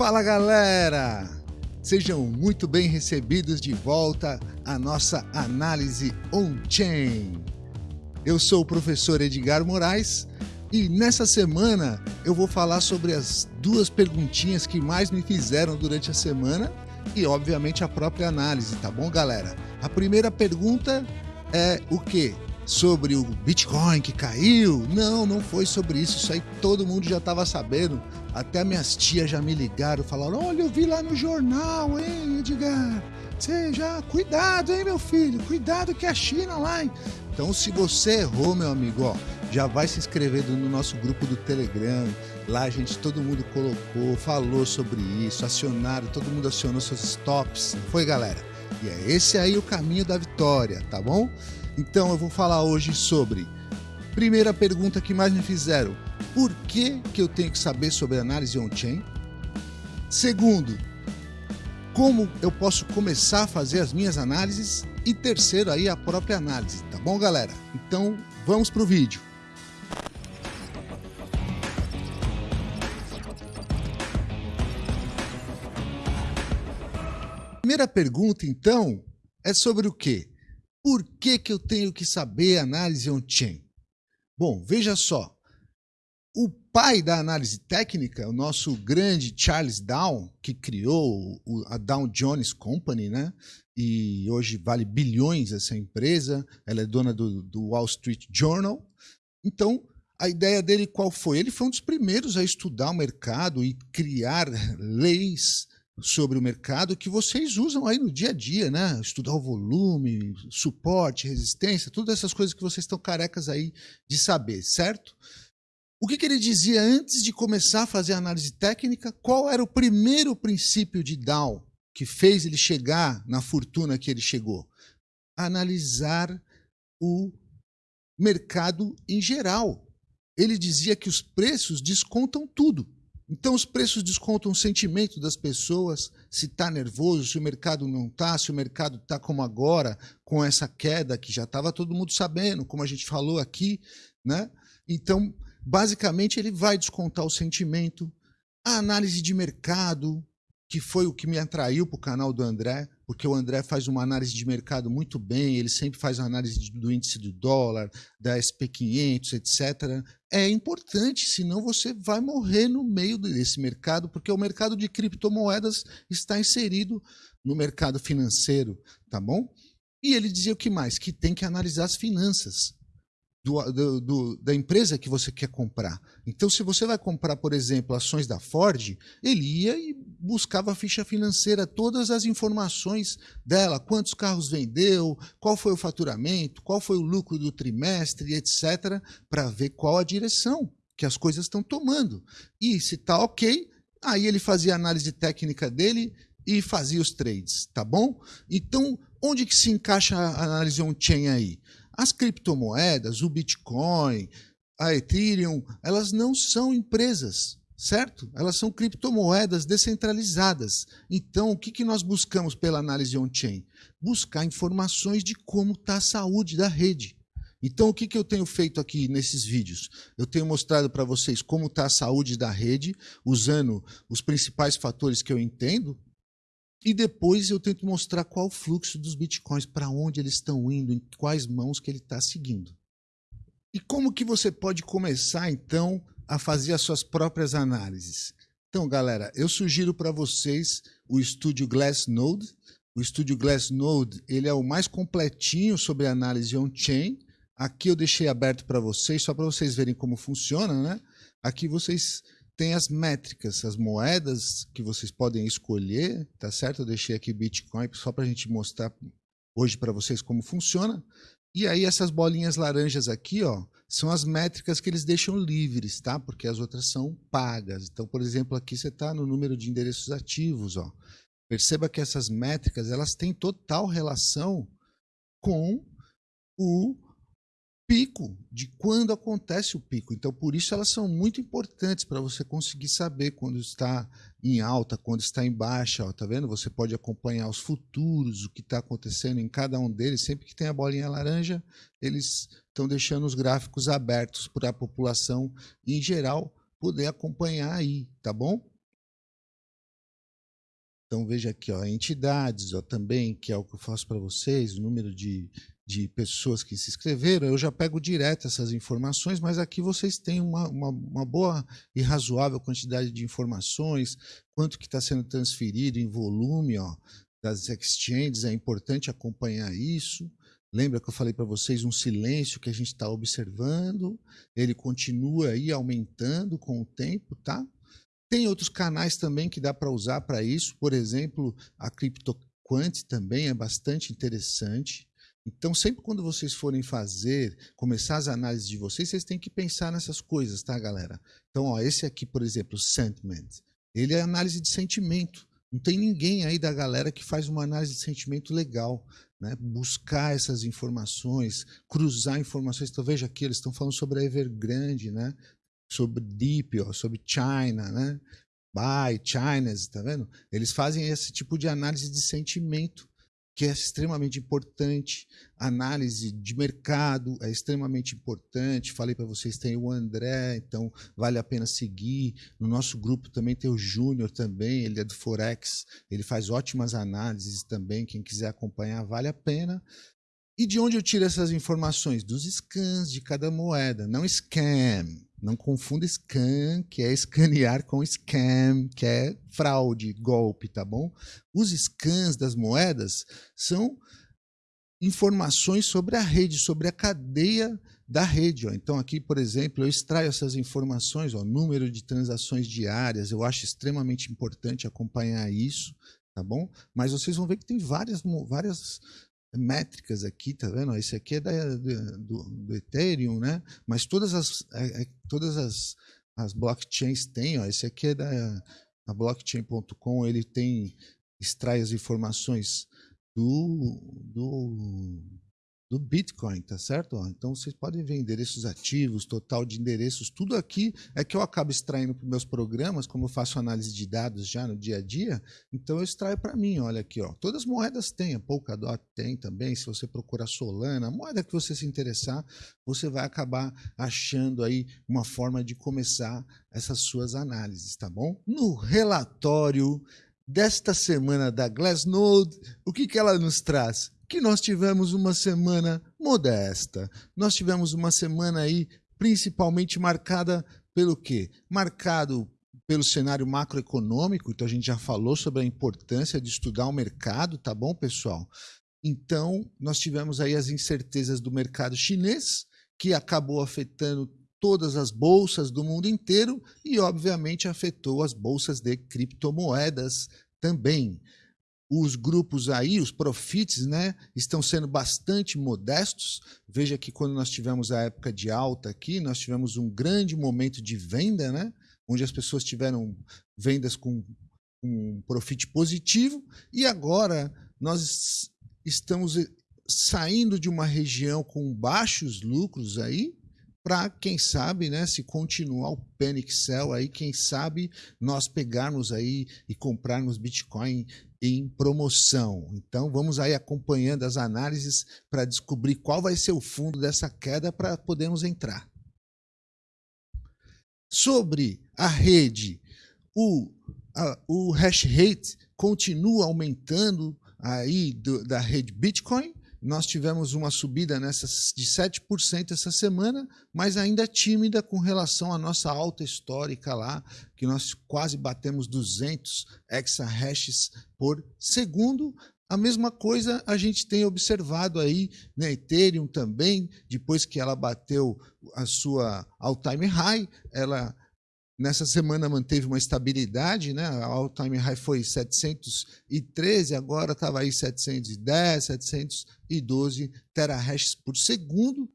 Fala galera! Sejam muito bem recebidos de volta à nossa análise on-chain. Eu sou o professor Edgar Moraes e nessa semana eu vou falar sobre as duas perguntinhas que mais me fizeram durante a semana e, obviamente, a própria análise, tá bom, galera? A primeira pergunta é o que? Sobre o Bitcoin que caiu? Não, não foi sobre isso. Isso aí todo mundo já estava sabendo. Até minhas tias já me ligaram, falaram: Olha, eu vi lá no jornal, hein, Edgar? Você já. Cuidado, hein, meu filho? Cuidado que é a China lá, hein? Então, se você errou, meu amigo, ó, já vai se inscrevendo no nosso grupo do Telegram. Lá gente, todo mundo colocou, falou sobre isso, acionaram, todo mundo acionou seus stops. Foi, galera? E é esse aí o caminho da vitória, tá bom? Então eu vou falar hoje sobre. Primeira pergunta que mais me fizeram: por que, que eu tenho que saber sobre análise on-chain? Segundo, como eu posso começar a fazer as minhas análises? E terceiro aí a própria análise, tá bom, galera? Então vamos pro vídeo. Primeira pergunta, então, é sobre o quê? Por que, que eu tenho que saber análise on-chain? Bom, veja só. Pai da análise técnica, o nosso grande Charles Down, que criou a Dow Jones Company, né? E hoje vale bilhões essa empresa. Ela é dona do, do Wall Street Journal. Então, a ideia dele qual foi? Ele foi um dos primeiros a estudar o mercado e criar leis sobre o mercado que vocês usam aí no dia a dia, né? Estudar o volume, suporte, resistência, todas essas coisas que vocês estão carecas aí de saber, certo? O que, que ele dizia antes de começar a fazer a análise técnica? Qual era o primeiro princípio de Dow que fez ele chegar na fortuna que ele chegou? Analisar o mercado em geral. Ele dizia que os preços descontam tudo. Então, os preços descontam o sentimento das pessoas, se está nervoso, se o mercado não está, se o mercado está como agora, com essa queda que já estava todo mundo sabendo, como a gente falou aqui. Né? Então, basicamente, ele vai descontar o sentimento. A análise de mercado, que foi o que me atraiu para o canal do André, porque o André faz uma análise de mercado muito bem, ele sempre faz uma análise do índice do dólar, da SP500, etc. É importante, senão você vai morrer no meio desse mercado, porque o mercado de criptomoedas está inserido no mercado financeiro, tá bom? E ele dizia o que mais? Que tem que analisar as finanças do, do, do, da empresa que você quer comprar. Então, se você vai comprar, por exemplo, ações da Ford, ele ia e buscava a ficha financeira, todas as informações dela, quantos carros vendeu, qual foi o faturamento, qual foi o lucro do trimestre, etc., para ver qual a direção que as coisas estão tomando. E se está ok, aí ele fazia a análise técnica dele e fazia os trades, tá bom? Então, onde que se encaixa a análise on-chain aí? As criptomoedas, o Bitcoin, a Ethereum, elas não são empresas, certo? Elas são criptomoedas descentralizadas. Então, o que, que nós buscamos pela análise on-chain? Buscar informações de como está a saúde da rede. Então, o que, que eu tenho feito aqui nesses vídeos? Eu tenho mostrado para vocês como está a saúde da rede, usando os principais fatores que eu entendo, e depois eu tento mostrar qual o fluxo dos bitcoins, para onde eles estão indo, em quais mãos que ele está seguindo. E como que você pode começar, então, a fazer as suas próprias análises? Então, galera, eu sugiro para vocês o estúdio Glassnode. O estúdio Glassnode ele é o mais completinho sobre análise on-chain. Aqui eu deixei aberto para vocês, só para vocês verem como funciona. Né? Aqui vocês tem as métricas, as moedas que vocês podem escolher, tá certo? Eu deixei aqui Bitcoin só para a gente mostrar hoje para vocês como funciona. E aí essas bolinhas laranjas aqui, ó, são as métricas que eles deixam livres, tá? Porque as outras são pagas. Então, por exemplo, aqui você está no número de endereços ativos, ó. Perceba que essas métricas elas têm total relação com o pico, de quando acontece o pico. Então, por isso elas são muito importantes para você conseguir saber quando está em alta, quando está em baixa. Ó, tá vendo? Você pode acompanhar os futuros, o que está acontecendo em cada um deles. Sempre que tem a bolinha laranja, eles estão deixando os gráficos abertos para a população em geral poder acompanhar aí, tá bom? Então veja aqui, ó, entidades, ó, também, que é o que eu faço para vocês, o número de, de pessoas que se inscreveram, eu já pego direto essas informações, mas aqui vocês têm uma, uma, uma boa e razoável quantidade de informações, quanto que está sendo transferido em volume ó, das exchanges, é importante acompanhar isso. Lembra que eu falei para vocês um silêncio que a gente está observando, ele continua aí aumentando com o tempo, tá? Tem outros canais também que dá para usar para isso, por exemplo, a CryptoQuant também é bastante interessante. Então, sempre quando vocês forem fazer, começar as análises de vocês, vocês têm que pensar nessas coisas, tá, galera? Então, ó, esse aqui, por exemplo, Sentiment, ele é análise de sentimento. Não tem ninguém aí da galera que faz uma análise de sentimento legal. Né? Buscar essas informações, cruzar informações. Então, veja aqui, eles estão falando sobre a Evergrande, né? sobre Deep, ó, sobre China, né? By, Chinas, tá vendo? Eles fazem esse tipo de análise de sentimento, que é extremamente importante. Análise de mercado é extremamente importante. Falei para vocês, tem o André, então vale a pena seguir. No nosso grupo também tem o Júnior também, ele é do Forex, ele faz ótimas análises também. Quem quiser acompanhar, vale a pena. E de onde eu tiro essas informações? Dos scans de cada moeda, não scam. Não confunda scan, que é escanear, com scam, que é fraude, golpe, tá bom? Os scans das moedas são informações sobre a rede, sobre a cadeia da rede. Ó. Então, aqui, por exemplo, eu extraio essas informações, ó, número de transações diárias, eu acho extremamente importante acompanhar isso, tá bom? Mas vocês vão ver que tem várias, várias métricas aqui, tá vendo? Esse aqui é da, do, do, Ethereum, né? Mas todas as, é, é, todas as, as blockchains têm, ó, esse aqui é da blockchain.com, ele tem extrai as informações do, do do Bitcoin, tá certo? Então vocês podem ver endereços ativos, total de endereços, tudo aqui é que eu acabo extraindo para meus programas, como eu faço análise de dados já no dia a dia, então eu extraio para mim, olha aqui, ó. Todas as moedas têm, a Polkadot tem também, se você procurar Solana, a moeda que você se interessar, você vai acabar achando aí uma forma de começar essas suas análises, tá bom? No relatório desta semana da Glassnode, o que, que ela nos traz? Que nós tivemos uma semana modesta. Nós tivemos uma semana aí principalmente marcada pelo quê? Marcado pelo cenário macroeconômico, então a gente já falou sobre a importância de estudar o mercado, tá bom, pessoal? Então, nós tivemos aí as incertezas do mercado chinês, que acabou afetando todas as bolsas do mundo inteiro e, obviamente, afetou as bolsas de criptomoedas também os grupos aí, os profits, né, estão sendo bastante modestos. Veja que quando nós tivemos a época de alta aqui, nós tivemos um grande momento de venda, né, onde as pessoas tiveram vendas com um profit positivo, e agora nós estamos saindo de uma região com baixos lucros aí, para quem sabe, né, se continuar o panic sell aí, quem sabe nós pegarmos aí e comprarmos Bitcoin em promoção. Então vamos aí acompanhando as análises para descobrir qual vai ser o fundo dessa queda para podermos entrar. Sobre a rede, o, a, o hash rate continua aumentando aí do, da rede Bitcoin, nós tivemos uma subida nessas de 7% essa semana, mas ainda tímida com relação à nossa alta histórica lá, que nós quase batemos 200 exahashes por segundo. A mesma coisa a gente tem observado aí na né, Ethereum também, depois que ela bateu a sua all-time high, ela Nessa semana manteve uma estabilidade, né? A all-time high foi 713, agora estava aí 710, 712 terahashes por segundo.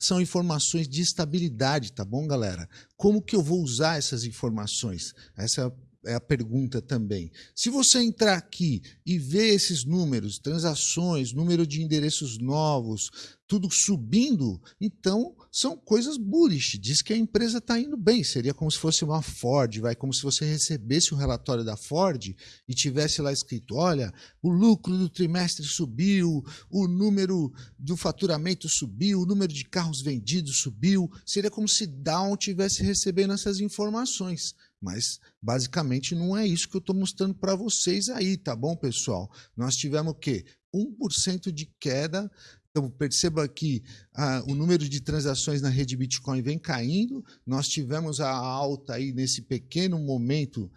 São informações de estabilidade, tá bom, galera? Como que eu vou usar essas informações? Essa é a pergunta também. Se você entrar aqui e ver esses números, transações, número de endereços novos, tudo subindo, então são coisas bullish. Diz que a empresa está indo bem. Seria como se fosse uma Ford, vai como se você recebesse o um relatório da Ford e tivesse lá escrito: olha, o lucro do trimestre subiu, o número do faturamento subiu, o número de carros vendidos subiu. Seria como se Down tivesse recebendo essas informações Mas basicamente não é isso que eu estou mostrando para vocês aí, tá bom, pessoal? Nós tivemos o quê? 1% de queda então, perceba que ah, o número de transações na rede Bitcoin vem caindo. Nós tivemos a alta aí nesse pequeno momento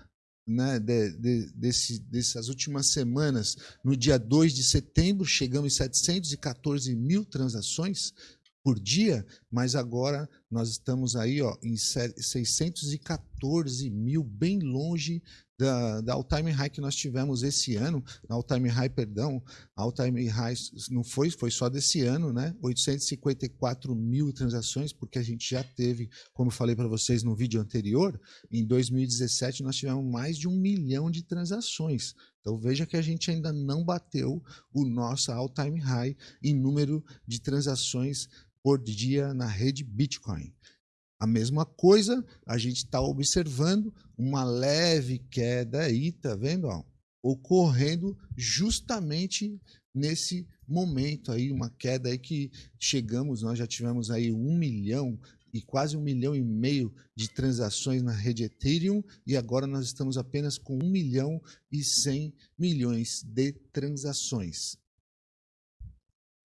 né, de, de, desse, dessas últimas semanas, no dia 2 de setembro, chegamos em 714 mil transações por dia, mas agora nós estamos aí ó, em 614 mil, bem longe da, da all-time high que nós tivemos esse ano, all-time high, perdão, all-time high não foi, foi só desse ano, né? 854 mil transações, porque a gente já teve, como eu falei para vocês no vídeo anterior, em 2017 nós tivemos mais de um milhão de transações. Então veja que a gente ainda não bateu o nosso all-time high em número de transações por dia na rede Bitcoin. A mesma coisa, a gente está observando uma leve queda aí, tá vendo? Ó, ocorrendo justamente nesse momento aí, uma queda aí que chegamos, nós já tivemos aí um milhão e quase um milhão e meio de transações na rede Ethereum e agora nós estamos apenas com um milhão e cem milhões de transações.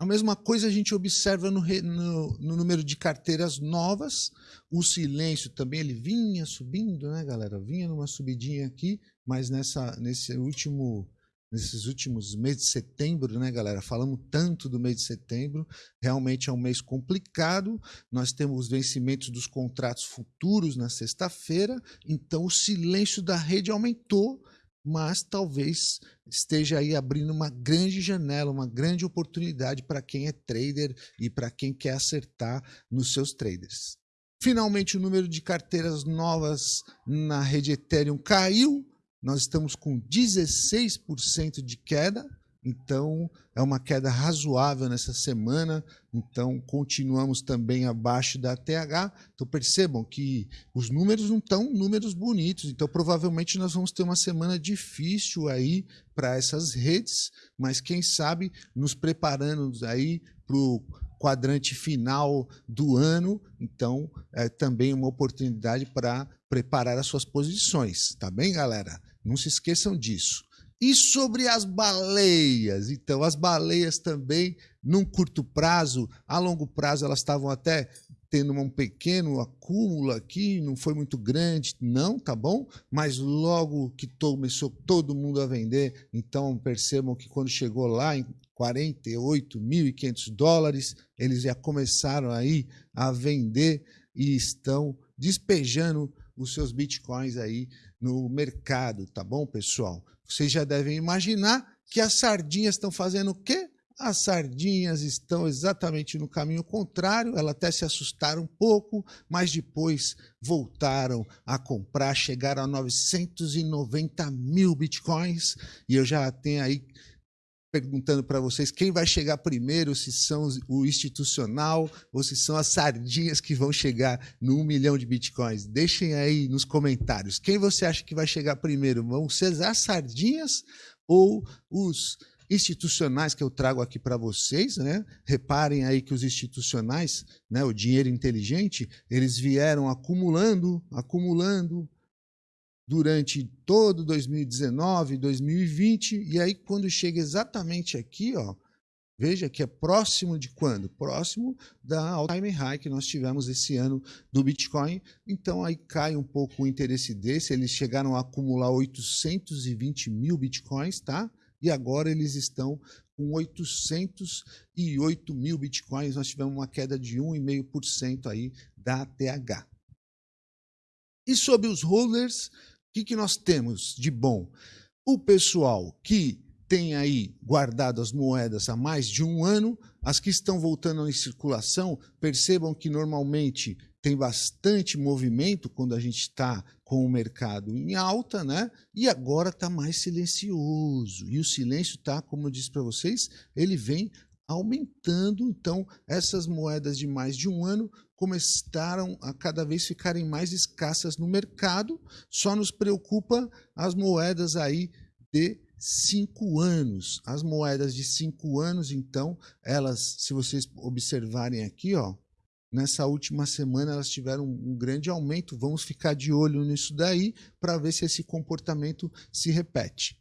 A mesma coisa a gente observa no, no, no, número de carteiras novas. O silêncio também ele vinha subindo, né, galera? Vinha numa subidinha aqui, mas nessa, nesse último, nesses últimos meses de setembro, né, galera? Falamos tanto do mês de setembro. Realmente é um mês complicado. Nós temos os vencimentos dos contratos futuros na sexta-feira. Então o silêncio da rede aumentou mas talvez esteja aí abrindo uma grande janela, uma grande oportunidade para quem é trader e para quem quer acertar nos seus traders. Finalmente, o número de carteiras novas na rede Ethereum caiu, nós estamos com 16% de queda, então é uma queda razoável nessa semana, então continuamos também abaixo da TH. Então percebam que os números não estão números bonitos, então provavelmente nós vamos ter uma semana difícil aí para essas redes, mas quem sabe nos preparando aí para o quadrante final do ano, então é também uma oportunidade para preparar as suas posições, tá bem, galera? Não se esqueçam disso. E sobre as baleias? Então, as baleias também, num curto prazo, a longo prazo, elas estavam até tendo um pequeno acúmulo aqui, não foi muito grande, não, tá bom? Mas logo que começou todo mundo a vender, então percebam que quando chegou lá em 48.500 dólares, eles já começaram aí a vender e estão despejando os seus bitcoins aí no mercado, tá bom, pessoal? Vocês já devem imaginar que as sardinhas estão fazendo o quê? As sardinhas estão exatamente no caminho contrário, elas até se assustaram um pouco, mas depois voltaram a comprar, chegaram a 990 mil bitcoins, e eu já tenho aí perguntando para vocês quem vai chegar primeiro, se são o institucional ou se são as sardinhas que vão chegar no 1 milhão de bitcoins. Deixem aí nos comentários. Quem você acha que vai chegar primeiro? Vão ser as sardinhas ou os institucionais que eu trago aqui para vocês, né? Reparem aí que os institucionais, né, o dinheiro inteligente, eles vieram acumulando, acumulando, durante todo 2019, 2020, e aí quando chega exatamente aqui, ó, veja que é próximo de quando? Próximo da all-time high que nós tivemos esse ano do Bitcoin. Então aí cai um pouco o interesse desse, eles chegaram a acumular 820 mil Bitcoins, tá? E agora eles estão com 808 mil Bitcoins, nós tivemos uma queda de 1,5% aí da TH. E sobre os holders, que, que nós temos de bom? O pessoal que tem aí guardado as moedas há mais de um ano, as que estão voltando em circulação, percebam que normalmente tem bastante movimento quando a gente está com o mercado em alta, né? E agora está mais silencioso. E o silêncio está, como eu disse para vocês, ele vem aumentando. Então, essas moedas de mais de um ano começaram a cada vez ficarem mais escassas no mercado. Só nos preocupa as moedas aí de cinco anos. As moedas de cinco anos, então, elas, se vocês observarem aqui, ó, nessa última semana elas tiveram um grande aumento. Vamos ficar de olho nisso daí para ver se esse comportamento se repete.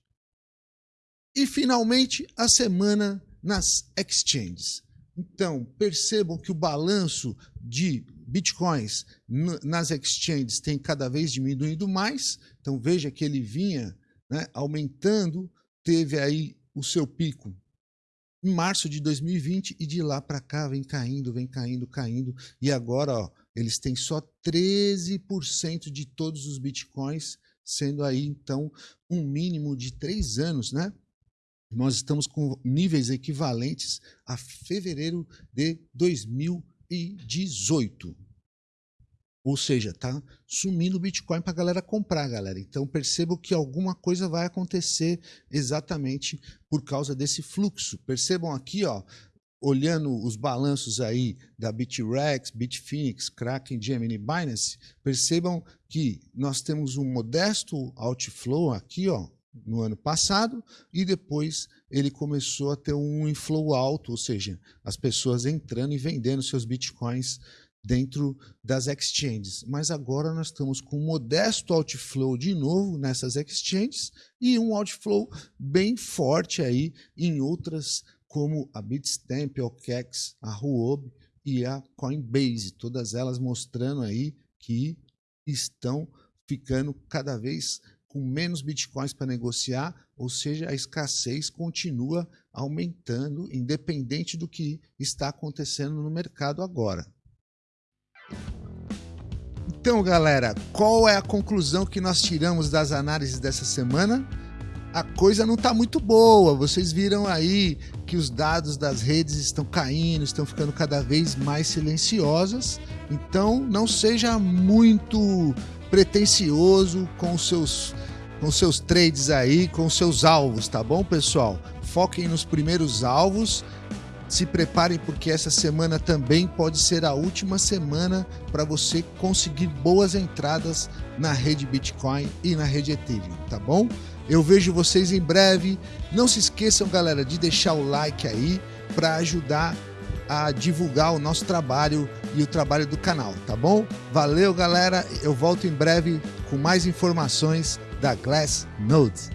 E finalmente a semana nas exchanges. Então, percebam que o balanço de bitcoins nas exchanges tem cada vez diminuído mais. Então, veja que ele vinha né, aumentando, teve aí o seu pico em março de 2020 e de lá para cá vem caindo, vem caindo, caindo. E agora ó, eles têm só 13% de todos os bitcoins, sendo aí então um mínimo de três anos, né? Nós estamos com níveis equivalentes a fevereiro de 2018. Ou seja, tá sumindo o Bitcoin para a galera comprar, galera. Então percebam que alguma coisa vai acontecer exatamente por causa desse fluxo. Percebam aqui, ó, olhando os balanços aí da BitREX, Bitfinex, Kraken, Gemini, Binance, percebam que nós temos um modesto outflow aqui, ó, no ano passado e depois ele começou a ter um inflow alto, ou seja, as pessoas entrando e vendendo seus bitcoins dentro das exchanges. Mas agora nós estamos com um modesto outflow de novo nessas exchanges e um outflow bem forte aí em outras como a Bitstamp, a OKEx, a Huobi e a Coinbase, todas elas mostrando aí que estão ficando cada vez com menos bitcoins para negociar, ou seja, a escassez continua aumentando, independente do que está acontecendo no mercado agora. Então, galera, qual é a conclusão que nós tiramos das análises dessa semana? A coisa não está muito boa. Vocês viram aí que os dados das redes estão caindo, estão ficando cada vez mais silenciosas. Então, não seja muito pretencioso com seus com seus trades aí, com seus alvos, tá bom, pessoal? Foquem nos primeiros alvos se preparem porque essa semana também pode ser a última semana para você conseguir boas entradas na rede Bitcoin e na rede Ethereum, tá bom? Eu vejo vocês em breve. Não se esqueçam, galera, de deixar o like aí para ajudar a divulgar o nosso trabalho e o trabalho do canal, tá bom? Valeu, galera. Eu volto em breve com mais informações da Glass Nodes.